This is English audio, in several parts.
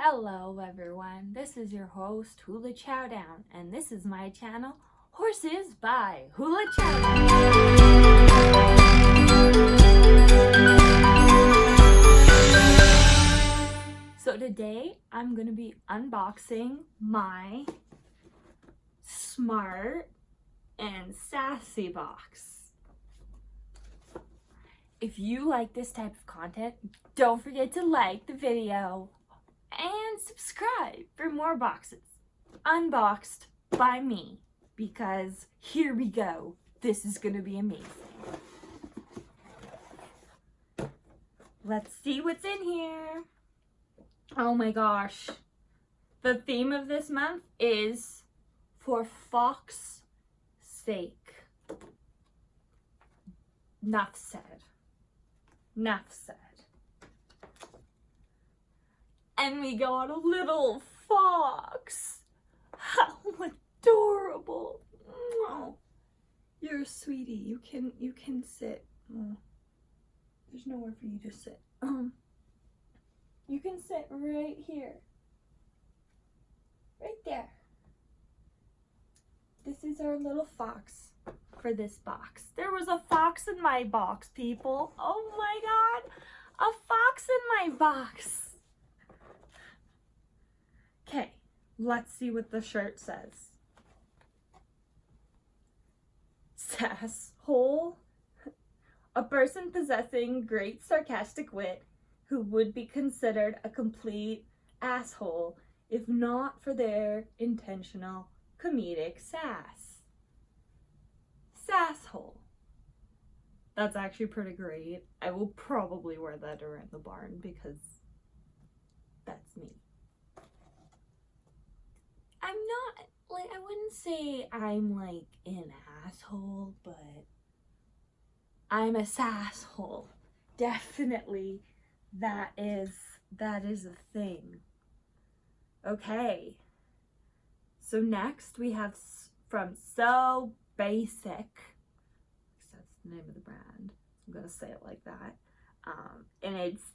Hello everyone, this is your host Hula Chowdown and this is my channel Horses by Hula Chowdown. So today I'm going to be unboxing my smart and sassy box. If you like this type of content, don't forget to like the video and subscribe for more boxes unboxed by me because here we go. This is going to be amazing. Let's see what's in here. Oh my gosh. The theme of this month is for Fox sake. Enough said. Enough said. And we got a little fox. How adorable. Oh, you're a sweetie. You can you can sit. Oh, there's nowhere for you to sit. Um, you can sit right here. Right there. This is our little fox for this box. There was a fox in my box, people. Oh my god. A fox in my box. Okay, let's see what the shirt says. Sass hole. A person possessing great sarcastic wit who would be considered a complete asshole if not for their intentional comedic sass. Sasshole. That's actually pretty great. I will probably wear that around the barn because that's me. I'm not, like, I wouldn't say I'm, like, an asshole, but I'm a sasshole. Definitely that is, that is a thing. Okay. So next we have from So Basic. That's the name of the brand. I'm going to say it like that. Um, and it's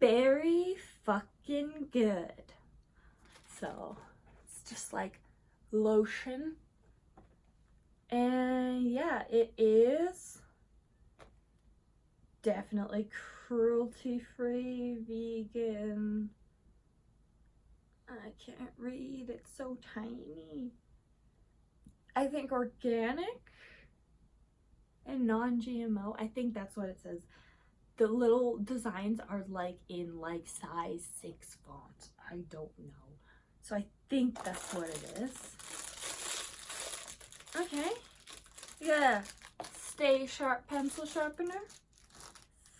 very fucking good. So just like lotion. And yeah, it is definitely cruelty-free, vegan. I can't read, it's so tiny. I think organic and non-GMO. I think that's what it says. The little designs are like in like size 6 font. I don't know. So I think that's what it is. Okay. We got a Stay Sharp pencil sharpener.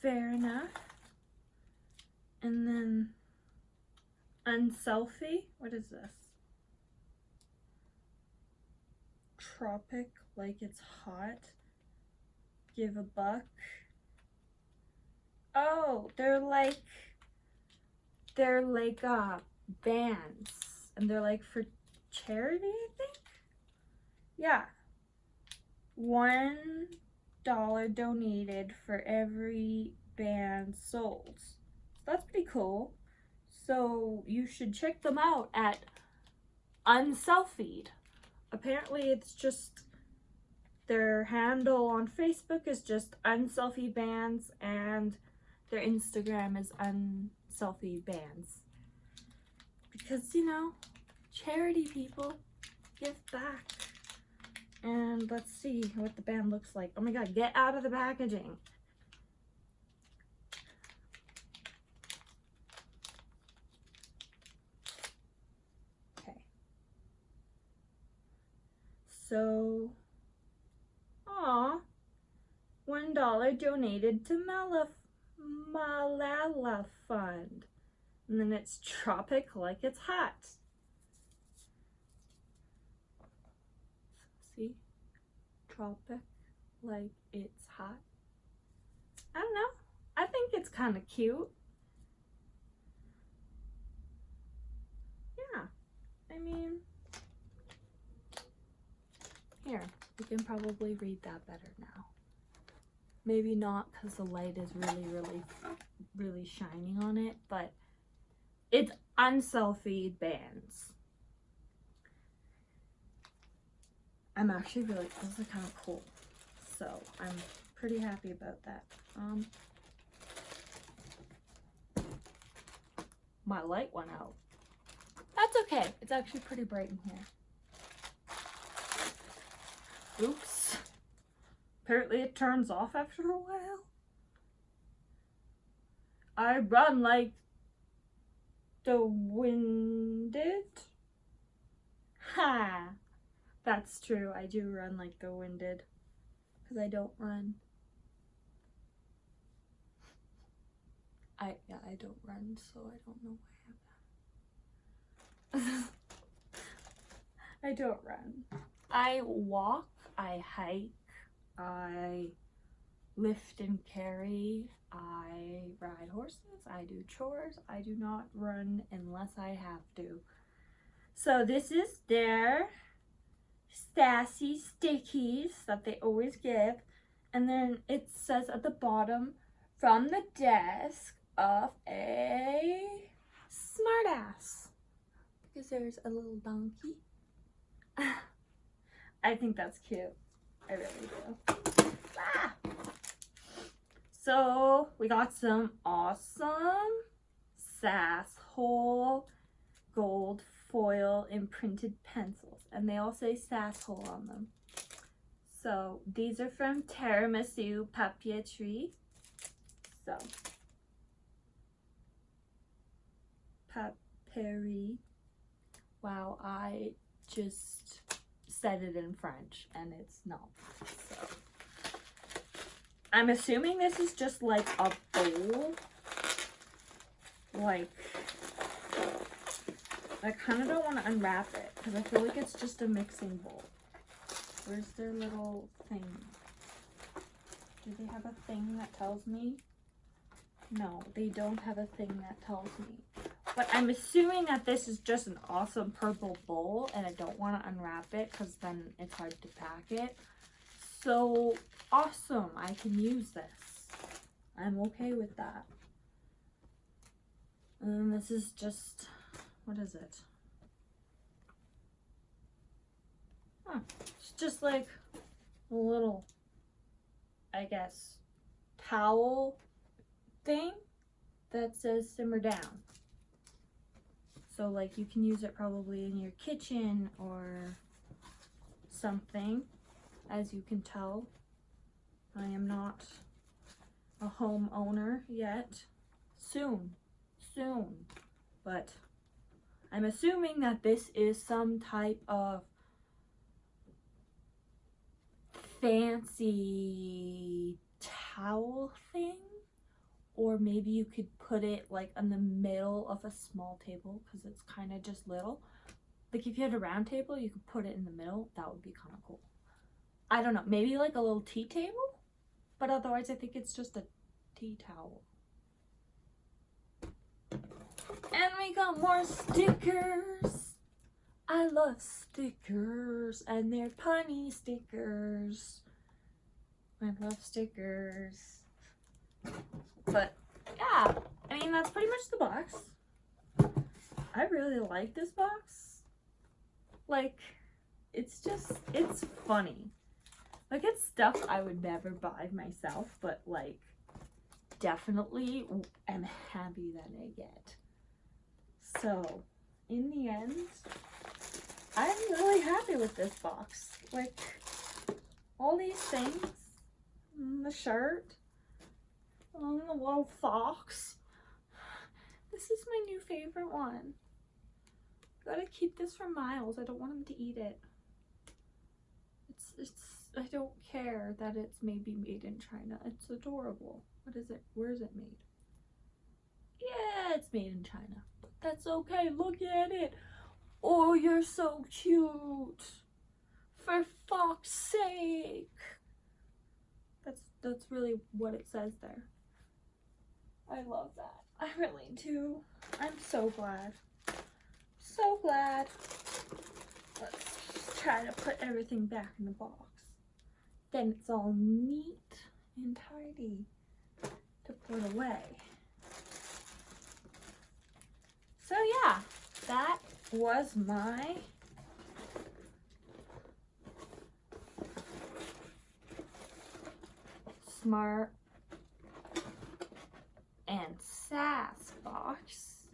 Fair enough. And then Unselfie. What is this? Tropic, like it's hot. Give a buck. Oh, they're like, they're like uh, bands and they're like for charity, I think. Yeah. One dollar donated for every band sold. So that's pretty cool. So you should check them out at Unselfied. Apparently it's just their handle on Facebook is just Unselfie Bands and their Instagram is Unselfie Bands. Because, you know, charity people give back. And let's see what the band looks like. Oh my god get out of the packaging. Okay. So ah one dollar donated to Malaf Malala Fund and then it's tropic like it's hot. See? Tropic like it's hot. I don't know. I think it's kind of cute. Yeah. I mean here you can probably read that better now. Maybe not because the light is really really really shining on it but it's unselfie bands. I'm actually really, this is kind of cool. So I'm pretty happy about that. Um, my light went out. That's okay. It's actually pretty bright in here. Oops. Apparently it turns off after a while. I run like the winded. Ha! That's true. I do run like the winded. Because I don't run. I, yeah, I don't run, so I don't know why I have that. I don't run. I walk, I hike, I lift and carry, I ride horses, I do chores, I do not run unless I have to. So this is their sassy stickies that they always give. And then it says at the bottom, from the desk of a smartass. Because there's a little donkey. I think that's cute. I really do. Ah! So we got some awesome Sasshole gold foil imprinted pencils and they all say Sasshole on them. So these are from Tiramisu Papeterie. So Paperie. Wow, I just said it in French and it's not. So I'm assuming this is just like a bowl. Like, I kind of don't want to unwrap it because I feel like it's just a mixing bowl. Where's their little thing? Do they have a thing that tells me? No, they don't have a thing that tells me. But I'm assuming that this is just an awesome purple bowl and I don't want to unwrap it because then it's hard to pack it. So awesome, I can use this. I'm okay with that. And this is just, what is it? Huh, it's just like a little, I guess, towel thing that says simmer down. So like you can use it probably in your kitchen or something. As you can tell, I am not a homeowner yet. Soon, soon. But I'm assuming that this is some type of fancy towel thing? Or maybe you could put it like in the middle of a small table because it's kind of just little. Like if you had a round table you could put it in the middle. That would be kind of cool i don't know maybe like a little tea table but otherwise i think it's just a tea towel and we got more stickers i love stickers and they're punny stickers i love stickers but yeah, I mean, that's pretty much the box. I really like this box. Like, it's just, it's funny. Like, it's stuff I would never buy myself, but like, definitely am happy that I get. So, in the end, I'm really happy with this box. Like, all these things, mm, the shirt, Oh, the little fox. This is my new favorite one. Gotta keep this for Miles. I don't want him to eat it. It's, it's, I don't care that it's maybe made in China. It's adorable. What is it? Where is it made? Yeah, it's made in China. But that's okay. Look at it. Oh, you're so cute. For fuck's sake. That's, that's really what it says there. I love that. I really do. I'm so glad. So glad. Let's try to put everything back in the box. Then it's all neat and tidy to put away. So yeah, that was my smart and sass box.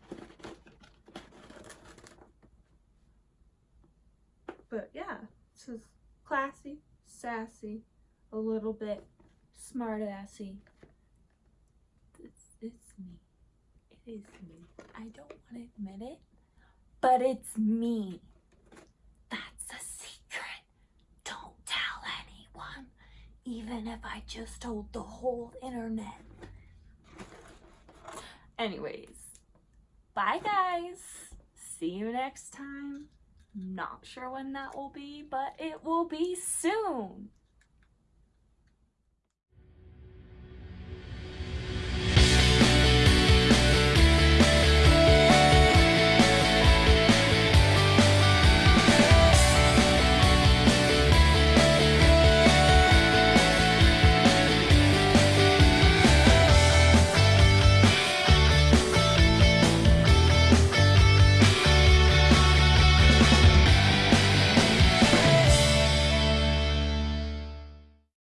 But yeah, this is classy, sassy, a little bit smart assy. It's, it's me. It is me. I don't want to admit it, but it's me. That's a secret. Don't tell anyone, even if I just told the whole internet. Anyways, bye guys. See you next time. Not sure when that will be, but it will be soon.